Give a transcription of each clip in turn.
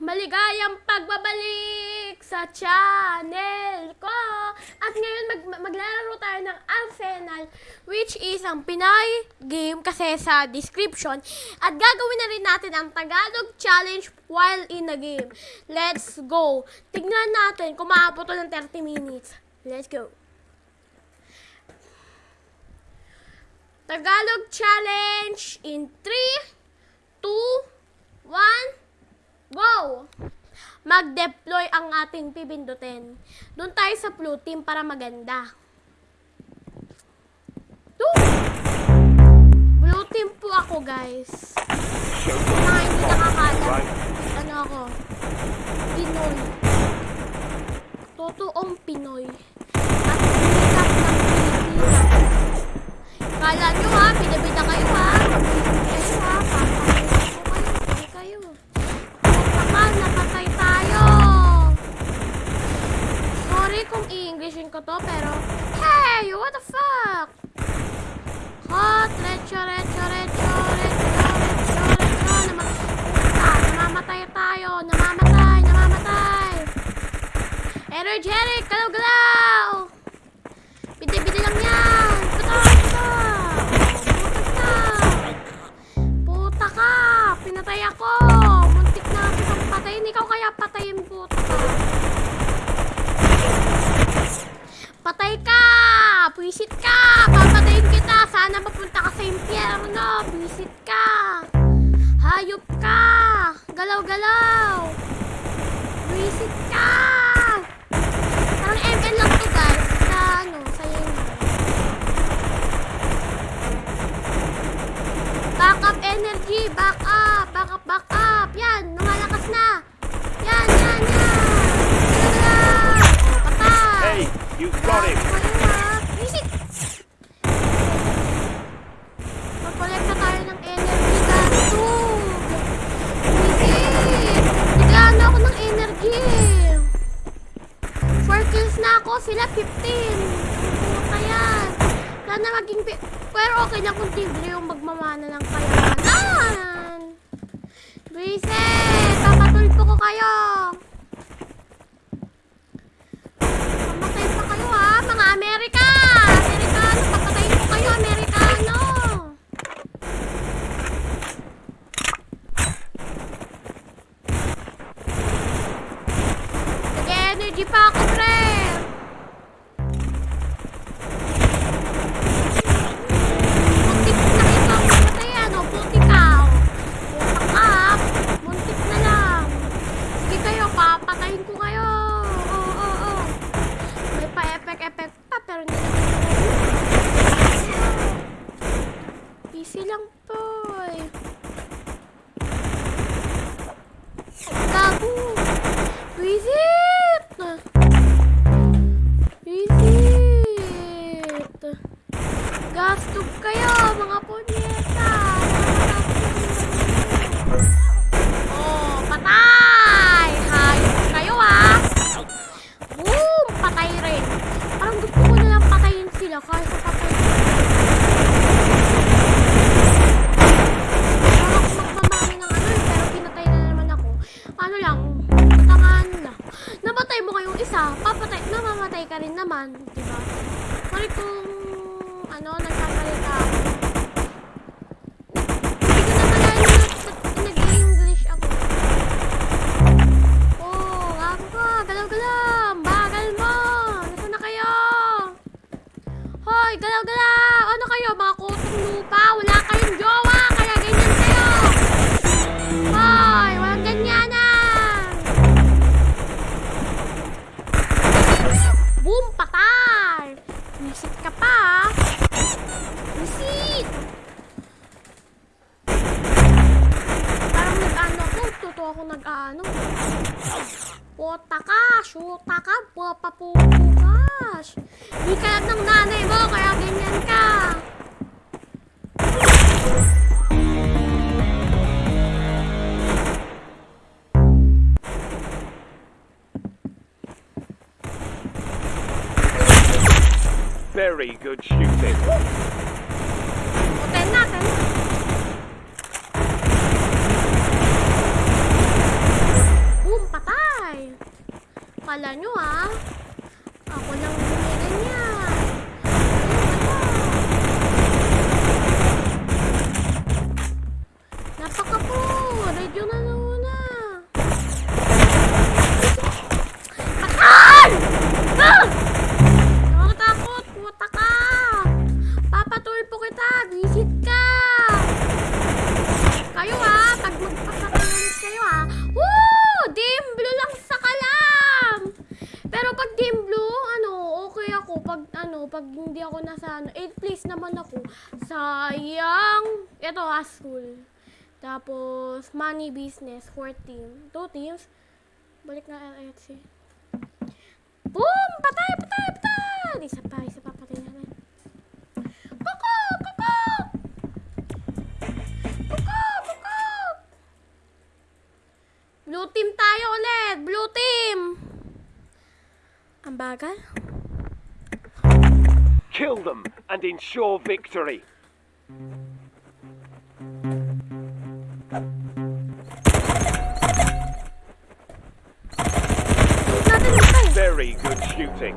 Maligayang pagbabalik sa channel ko! At ngayon mag maglalaro tayo ng Arsenal which is ang Pinay game kasi sa description. At gagawin na rin natin ang Tagalog challenge while in the game. Let's go! Tignan natin kung maabot to ng 30 minutes. Let's go! Tagalog challenge in 3, 2, 1, Go! Mag-deploy ang ating pipindutin. Doon tayo sa blue team para maganda. Two! Blue team po ako, guys. Mga hindi nakakala. Ano ako? Pinoy. Totoong Pinoy. At sikat ng Pilipinas. Kala nyo ha, pinabita kayo ha. Kayo ha, ko kayo. Hindi kayo. Napatay tayo. Sorry kung i-Englishin ko to, pero... Hey! What the fuck? Hot, recho, recho, recho, recho, recho, recho. Nama ah, namamatay tayo. Namamatay, namamatay. Energetic, galaw-galaw. Biti-biti lang yan. Ka. Pinatay ako. Ikaw kaya patayin puta. Patay ka! Pwisit ka! Papatayin kita! Sana mapunta ka sa impyerno! Pwisit ka! Hayop ka! Galaw-galaw! Pwisit ka! Parang ML lang to guys. Sa ano, sa yun. Back up energy! Back up! Back up, back up! Yan! Hey, you got him. Na tayo ng energy gasog. Visit! Biglaan na ako ng energy. 4 kills na ako. Sila 15. Ano kaya? Sana maging... Pero okay lang kung tigre yung magmamana ng kayamanan. Visit! Papatulpo ko kayo. Visit! Visit! Gastog kayo, mga punyeta! Oh, patay! Hayop kayo ah! Boom! Patay rin. Parang gusto ko na lang patayin sila kaysa patay. Parang magmamami ng ano eh, pero pinatay na naman ako. Ano lang. Kayong isa, papatay, namamatay ka rin naman, di ba? Sorry kung, ano, nagsasalita ako. Shoota ka, papapukas. Di ka lang ng nanay mo, kaya ganyan ka. Very good shooting. Hotel natin. Kala nyo ah. Ito school. Tapos, money business, 4 team. 2 teams. Balik na LFC. Boom! Patay, patay, patay! Isa pa, isa pa, patay natin. Kuko! Kuko! Kuko! Kuko! Blue team tayo ulit! Blue team! Ang bagal? Kill them and ensure victory. Very good shooting.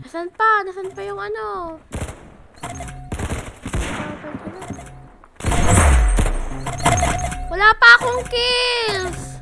Nasaan pa? Nasaan pa yung ano? Wala pa akong kills!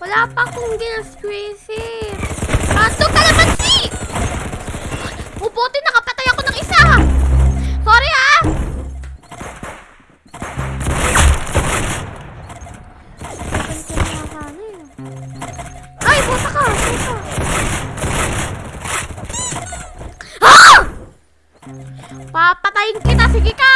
Wala pa akong kills, Crazy! Pato kalamansi! Ubuti, nakapatay ako ng Papatayin kita, sige ka!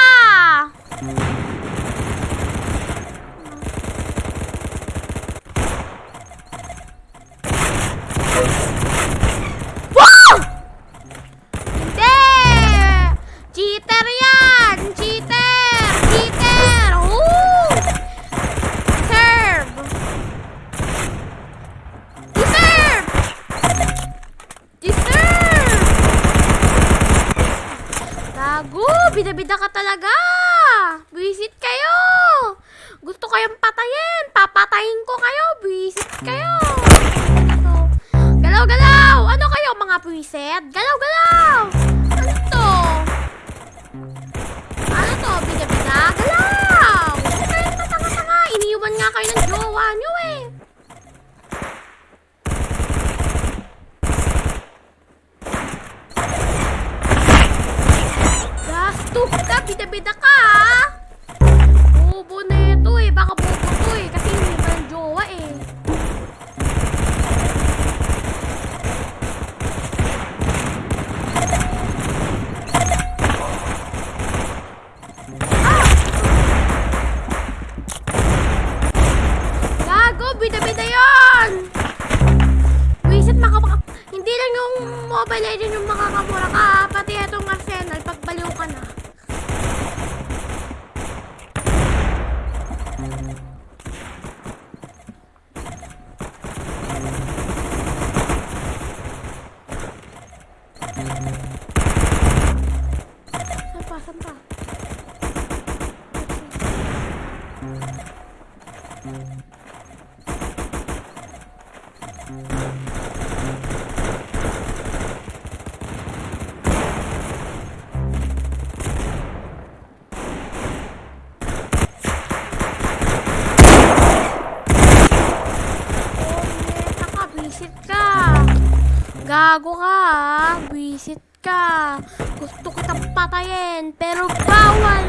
Gago ka, ha? Visit ka. Gusto kitang patayin, pero bawal.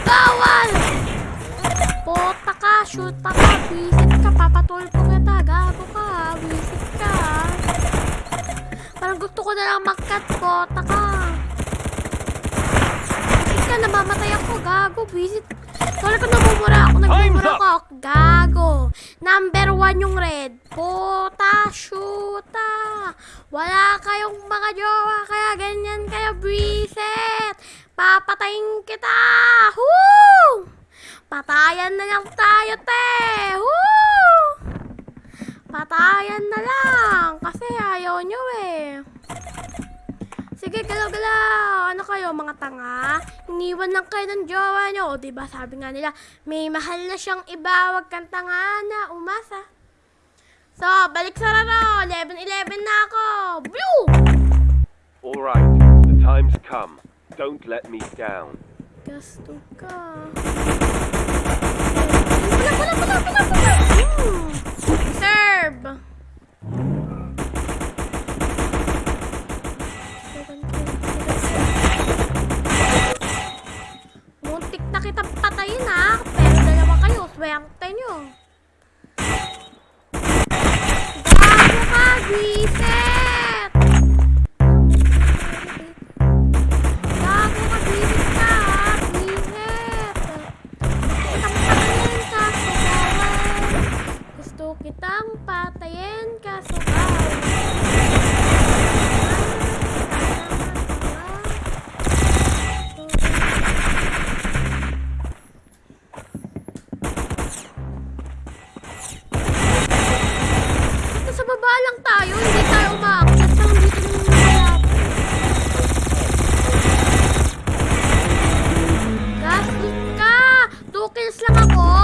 Bawal! Pota ka, shoot pa ka, visit ka, papatulpo kita. Gago ka, ha? visit ka. Parang gusto ko na lang pota ka. Visit ka, namamatay ako, gago, visit. Sorry kung namumura ako, nagmumura ako. Gago. Number one yung red. Puta, shoota. Wala kayong mga jowa, kaya ganyan kayo, Briset. Papatayin kita. Woo! Patayan na lang tayo, te. Woo! Patayan na lang. Kasi ayaw nyo eh. Sige, galaw-galaw! Ano kayo, mga tanga? Iniwan lang kayo ng jowa nyo. O, diba, sabi nga nila, may mahal na siyang iba, wag kang tanga na, umasa. So, balik sa raro! 11-11 na ako! Blue! Alright, the time's come. Don't let me down. Gasto ka. Pula, pula, pula, pula, pula! Mm. nam tính Mong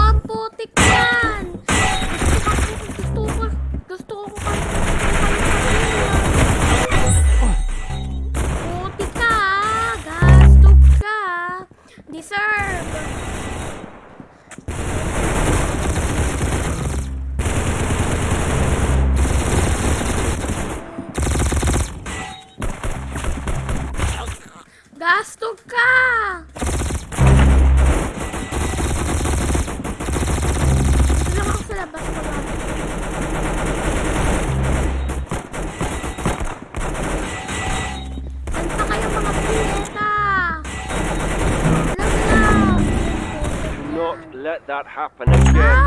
happen again.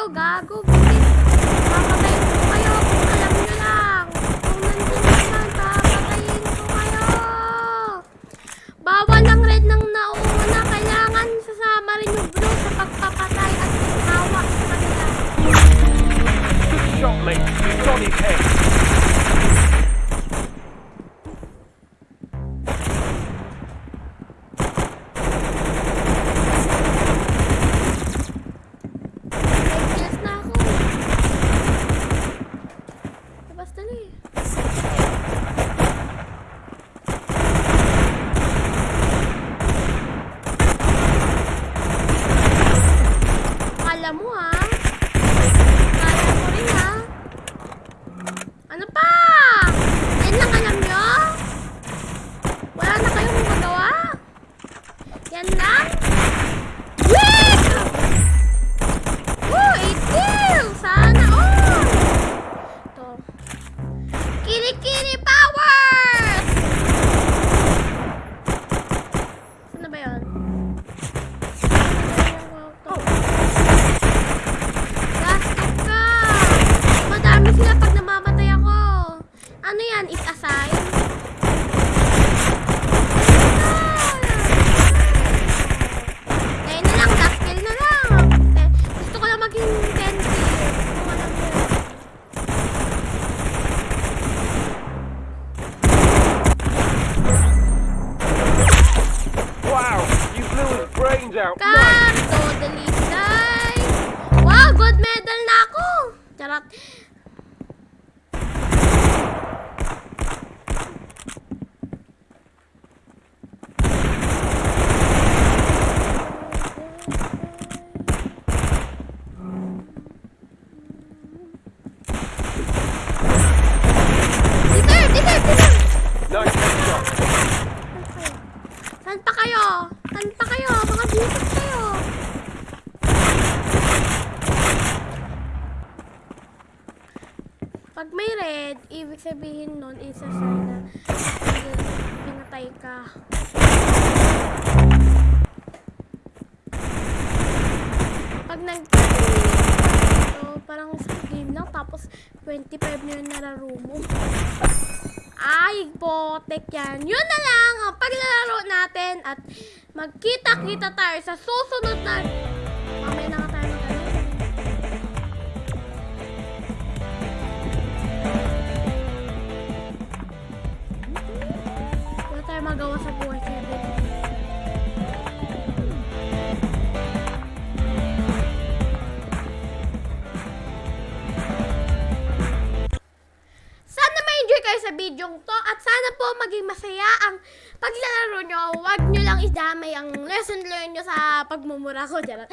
o Gago out. Come, totally die. Wow, gold medal na ako. Charot. Red, ibig sabihin nun, isa sana pinatay ka. Pag nag so, parang isang game lang, tapos 25 na yung nararo mo. Ay, botek yan. Yun na lang ang paglalaro natin at magkita-kita tayo sa susunod na... Na paglalaro nyo. Lang idamay ang lesson learned nyo sa pagmumura ko. Charot.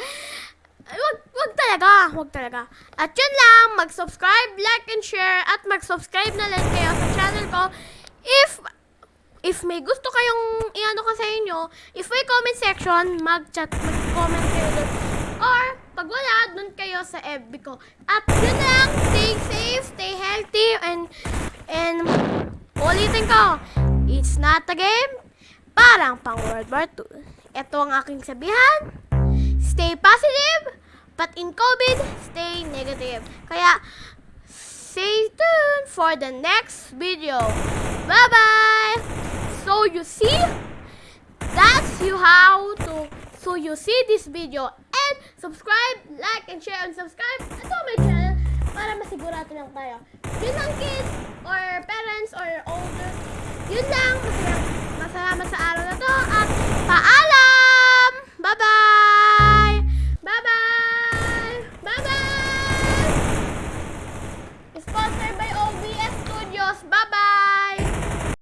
Wag, wag talaga, wag talaga. At yun lang, mag-subscribe, like, and share, at mag-subscribe na lang kayo sa channel ko. If if may gusto kayong iano ko sa inyo, if may comment section, mag-chat, mag-comment kayo doon. Or, pag wala, doon kayo sa FB ko. At yun lang, stay safe, stay healthy, and, and, ulitin ko, it's not a game, parang pang World War II. Ito ang aking sabihan, stay positive, but in COVID, stay negative. Kaya, stay tuned for the next video. Bye-bye! So you see, that's you how to, so you see this video and subscribe, like, and share, and subscribe to my channel para masigurado lang tayo. Yun lang kids, or parents, or older, yun lang, masaya, Salamat sa araw na to at paalam! Bye-bye!